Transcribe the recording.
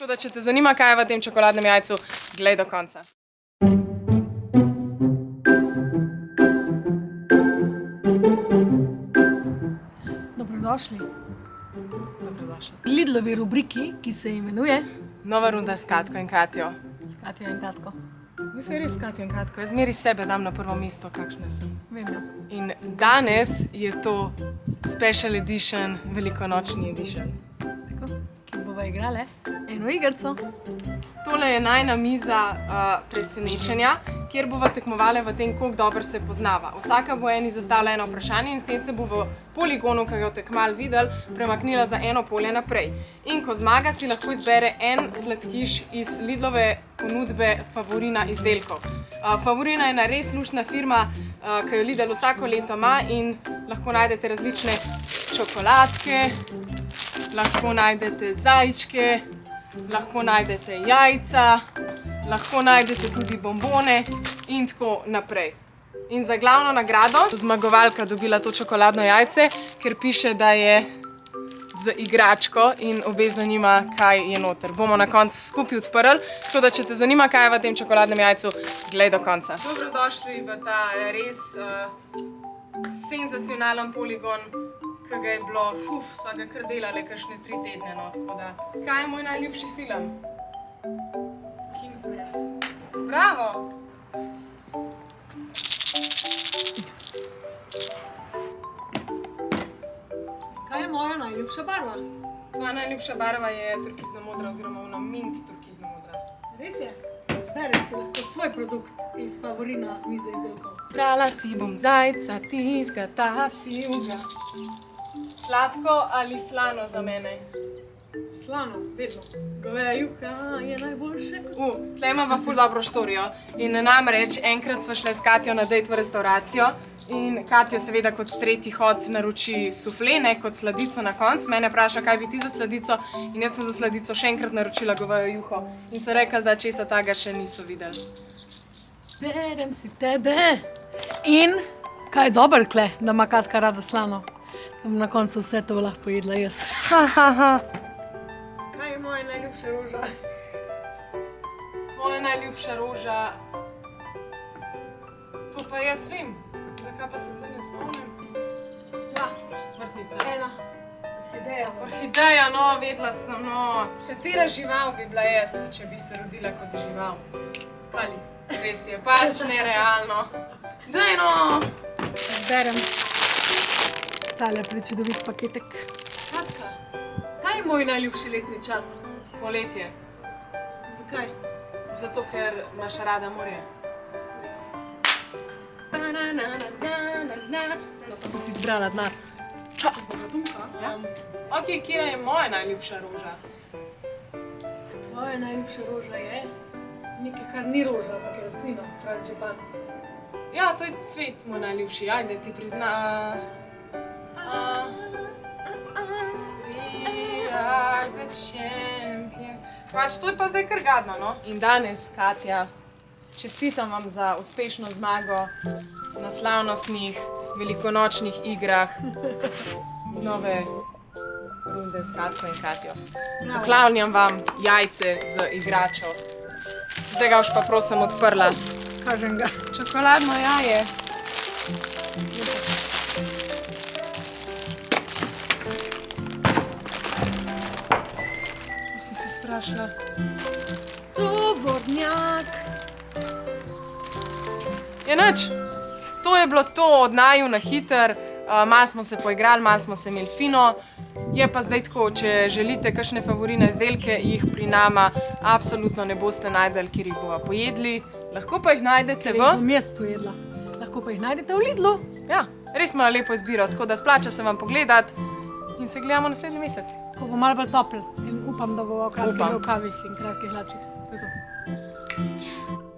Tako da, če te zanima, kaj je v tem čokoladnem jajcu, glej do konca. Dobrodošli Dobrodošli. Lidlovi rubriki, ki se imenuje Nova runda s Katko in Katjo. Katja in Katko. Mi smo res Katja in Katko. Jaz meri sebe dam na prvo mesto, kakšna sem. Vem, ja. In danes je to special edition, velikonočni edition. Bova igrale eno igrico. Tole je najna miza uh, presenečenja, kjer bova tekmovali v tem, koliko dobro se poznava. Vsaka bo eni zastavila eno vprašanje in s tem se bo v poligonu, ki ga je tekmal videl, premaknila za eno polje naprej. In ko zmaga, si lahko izbere en sladkiš iz Lidlove ponudbe Favorina izdelkov. Uh, Favorina je ena res luštna firma, uh, ki jo Lidl vsako leto ima in lahko najdete različne čokoladke, lahko najdete zajčke, lahko najdete jajca, lahko najdete tudi bombone in tako naprej. In za glavno nagrado zmagovalka dobila to čokoladno jajce, ker piše, da je z igračko in obe zanima, kaj je noter. Bomo na koncu skupaj odprli, tako da če te zanima, kaj je v tem čokoladnem jajcu, glej do konca. Dobrodošli v ta res uh, senzacionalen poligon, ki ga je bilo, uf, sva ga kar delali kakšne tri tedne. No, tako da, kaj je moj najljubši film? Kingsman. Bravo! Kaj je moja najljubša barva? Tvoja najljubša barva je turkizno modra oziroma ona mint turkizno modra. Res je. Bereš si lahko svoj produkt iz favorina mize izdelkov. Brala si bom zajca, tizgata si uga. Sladko ali slano za mene? Slano, vedno. Goveja juha je najboljše. U, tle imamo ful dobro štorijo. In namreč enkrat sva šla s Katjo na dejt v restauracijo in Katja seveda kot tretji hod naroči suflene kot sladico na konc. Mene vpraša, kaj bi ti za sladico in jaz sem za sladico še enkrat naročila govejo juho. In so rekli, da česa taga še niso videli. Berem si tebe. In kaj je dober kle, da ima Katka rada slano? Bom na koncu vse to lahko pojedla jaz. Kaj je moja najljubša roža? Tvoja najljubša roža. To pa jaz vem. Zakaj pa se zdaj ne spomnim? Ja, Vrtnica. ena. Orhideja. Orhideja, no, vedela sem, no. Katera žival bi bila jaz, če bi se rodila kot žival? Kali. Res je, pač nerealno. Daj no! Berem. Tale prečudovit paketek. Katka, Kaj je moj najljubši letni čas? poletje. Zakaj? Zato, ker imaš rada morje. Sem si izbrala denar. Bogatunka. Ja? Ok, kje je moja najljubša roža? Tvoja najljubša roža je nekaj, kar ni roža, ampak je rastlina, frančipan. Ja, to je cvet moj najljubši, ajde ti prizna. Pač to je pa zdaj kar gadno, no? In danes, Katja, čestitam vam za uspešno zmago na slavnostnih velikonočnih igrah nove runde s Katko in Katjo. Poklavljam vam jajce z igračo. Zdaj ga už pa prosim odprla. Kažem ga. Čokoladno jaje. To si strašila. Tovornjak. Je nič. To je bilo to od naju na hiter. Uh, malo smo se poigrali, malo smo se imeli fino. Je pa zdaj tako, če želite kakšne favorine izdelke, jih pri nama absolutno ne boste najdeli, kjer jih bova pojedli. Lahko pa jih najdete Jih v... bom jaz pojedla. Lahko pa jih najdete v Lidlu. Ja, res imajo lepo izbiro, tako da splača se vam pogledati in se gledamo naslednji mesec. Ko bo malo bolj topel. upam da bo kratki rokavi in kratkih hlačih. To je to.